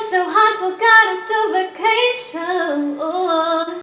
So hard, for God.